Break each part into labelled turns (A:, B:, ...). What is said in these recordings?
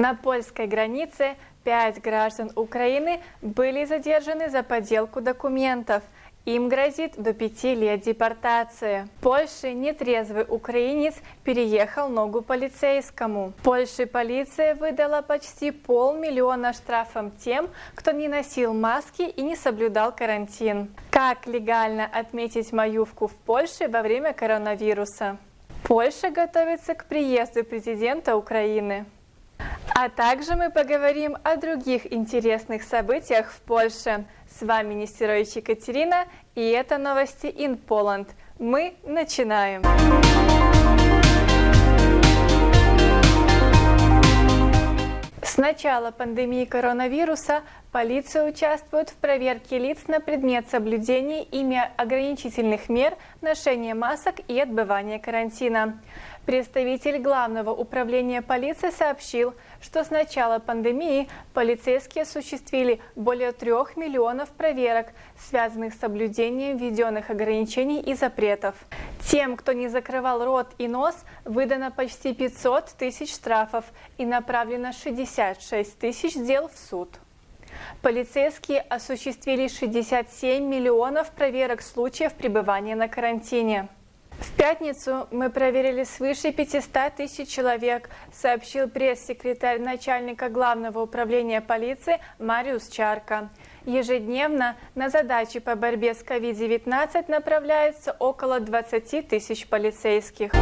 A: На польской границе пять граждан Украины были задержаны за подделку документов. Им грозит до пяти лет депортации. В Польше нетрезвый украинец переехал ногу полицейскому. Польше полиция выдала почти полмиллиона штрафом тем, кто не носил маски и не соблюдал карантин. Как легально отметить маювку в Польше во время коронавируса? Польша готовится к приезду президента Украины. А также мы поговорим о других интересных событиях в Польше. С вами Нестерович Екатерина, и это новости in Poland. Мы начинаем! С начала пандемии коронавируса полиция участвует в проверке лиц на предмет соблюдения ими ограничительных мер, ношения масок и отбывания карантина. Представитель Главного управления полиции сообщил, что с начала пандемии полицейские осуществили более трех миллионов проверок, связанных с соблюдением введенных ограничений и запретов. Тем, кто не закрывал рот и нос, выдано почти 500 тысяч штрафов и направлено 66 тысяч дел в суд. Полицейские осуществили 67 миллионов проверок случаев пребывания на карантине. В пятницу мы проверили свыше 500 тысяч человек, сообщил пресс-секретарь начальника Главного управления полиции Мариус Чарка. Ежедневно на задачи по борьбе с COVID-19 направляется около 20 тысяч полицейских.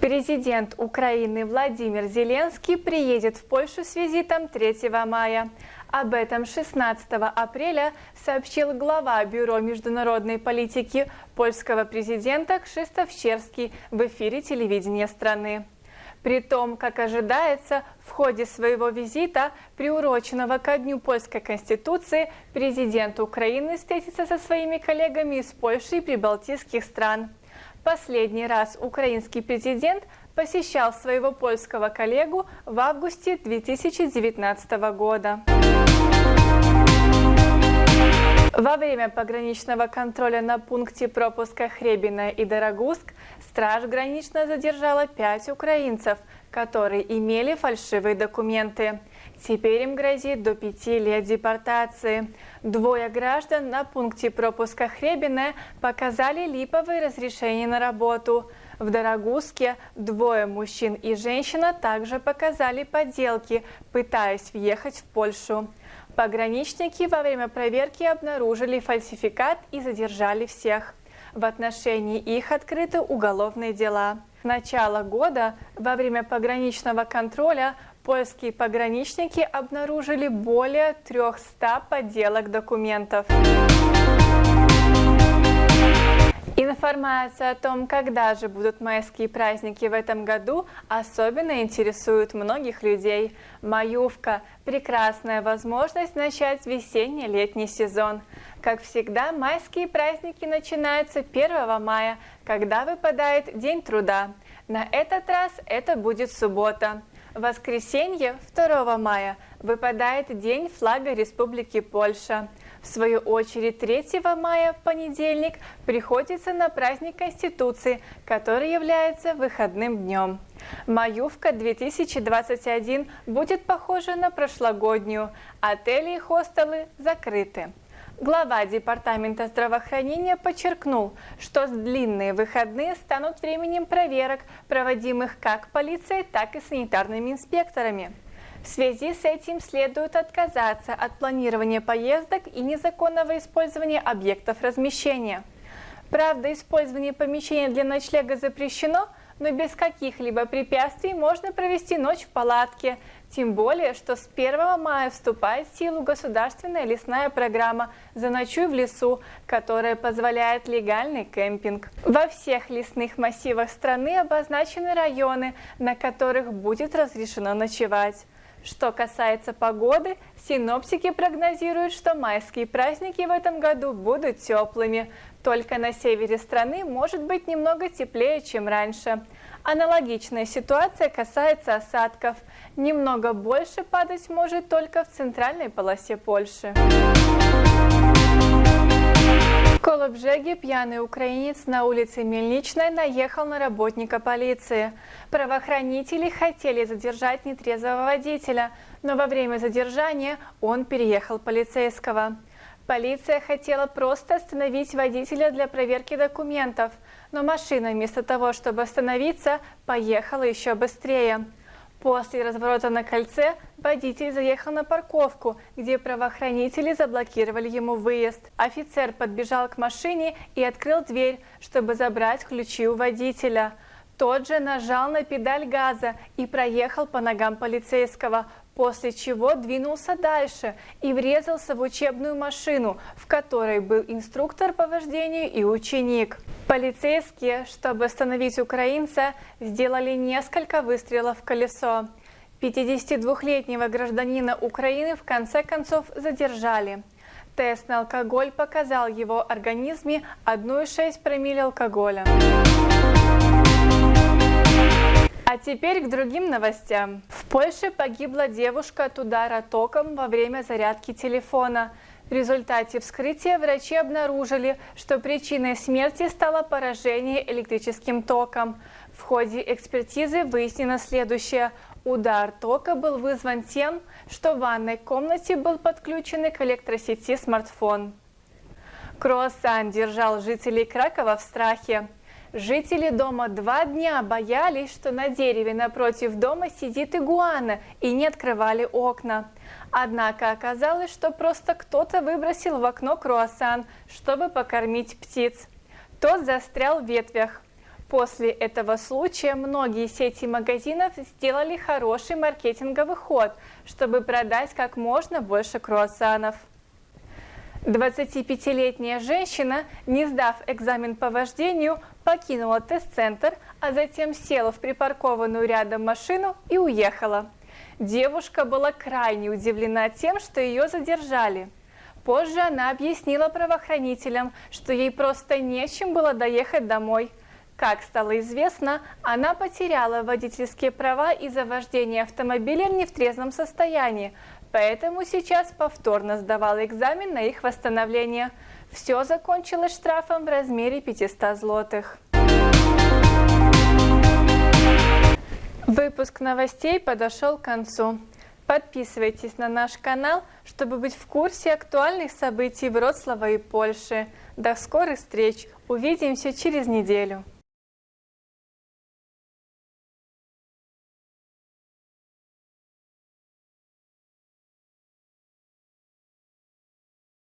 A: Президент Украины Владимир Зеленский приедет в Польшу с визитом 3 мая. Об этом 16 апреля сообщил глава Бюро международной политики польского президента Кшистоф Щерский в эфире телевидения страны. При том, как ожидается, в ходе своего визита, приуроченного ко Дню Польской Конституции, президент Украины встретится со своими коллегами из Польши и прибалтийских стран. Последний раз украинский президент посещал своего польского коллегу в августе 2019 года. Во время пограничного контроля на пункте пропуска Хребина и Дорогуск страж гранично задержала пять украинцев, которые имели фальшивые документы. Теперь им грозит до пяти лет депортации. Двое граждан на пункте пропуска Хребина показали липовые разрешения на работу. В Дорогуске двое мужчин и женщина также показали подделки, пытаясь въехать в Польшу. Пограничники во время проверки обнаружили фальсификат и задержали всех. В отношении их открыты уголовные дела. С начала года во время пограничного контроля польские пограничники обнаружили более 300 подделок документов. Информация о том, когда же будут майские праздники в этом году, особенно интересует многих людей. Маювка – прекрасная возможность начать весенне-летний сезон. Как всегда, майские праздники начинаются 1 мая, когда выпадает День труда. На этот раз это будет суббота. В воскресенье 2 мая выпадает День флага Республики Польша. В свою очередь 3 мая, понедельник, приходится на праздник Конституции, который является выходным днем. Маювка 2021 будет похожа на прошлогоднюю. Отели и хостелы закрыты. Глава Департамента здравоохранения подчеркнул, что длинные выходные станут временем проверок, проводимых как полицией, так и санитарными инспекторами. В связи с этим следует отказаться от планирования поездок и незаконного использования объектов размещения. Правда, использование помещения для ночлега запрещено, но без каких-либо препятствий можно провести ночь в палатке, тем более, что с 1 мая вступает в силу государственная лесная программа «Заночуй в лесу», которая позволяет легальный кемпинг. Во всех лесных массивах страны обозначены районы, на которых будет разрешено ночевать. Что касается погоды, синоптики прогнозируют, что майские праздники в этом году будут теплыми. Только на севере страны может быть немного теплее, чем раньше. Аналогичная ситуация касается осадков. Немного больше падать может только в центральной полосе Польши. В Колобжеге пьяный украинец на улице Мельничной наехал на работника полиции. Правоохранители хотели задержать нетрезвого водителя, но во время задержания он переехал полицейского. Полиция хотела просто остановить водителя для проверки документов, но машина вместо того, чтобы остановиться, поехала еще быстрее. После разворота на кольце водитель заехал на парковку, где правоохранители заблокировали ему выезд. Офицер подбежал к машине и открыл дверь, чтобы забрать ключи у водителя. Тот же нажал на педаль газа и проехал по ногам полицейского, после чего двинулся дальше и врезался в учебную машину, в которой был инструктор по вождению и ученик. Полицейские, чтобы остановить украинца, сделали несколько выстрелов в колесо. 52-летнего гражданина Украины в конце концов задержали. Тест на алкоголь показал его организме 1,6 промилле алкоголя. А теперь к другим новостям. В Польше погибла девушка от удара током во время зарядки телефона. В результате вскрытия врачи обнаружили, что причиной смерти стало поражение электрическим током. В ходе экспертизы выяснено следующее. Удар тока был вызван тем, что в ванной комнате был подключен к электросети смартфон. Круассан держал жителей Кракова в страхе. Жители дома два дня боялись, что на дереве напротив дома сидит игуана и не открывали окна. Однако оказалось, что просто кто-то выбросил в окно круассан, чтобы покормить птиц. Тот застрял в ветвях. После этого случая многие сети магазинов сделали хороший маркетинговый ход, чтобы продать как можно больше круассанов. 25-летняя женщина, не сдав экзамен по вождению, покинула тест-центр, а затем села в припаркованную рядом машину и уехала. Девушка была крайне удивлена тем, что ее задержали. Позже она объяснила правоохранителям, что ей просто нечем было доехать домой. Как стало известно, она потеряла водительские права из-за вождения автомобиля в трезвом состоянии, поэтому сейчас повторно сдавала экзамен на их восстановление. Все закончилось штрафом в размере 500 злотых. Выпуск новостей подошел к концу. Подписывайтесь на наш канал, чтобы быть в курсе актуальных событий Вроцлава и Польши. До скорых встреч! Увидимся через неделю!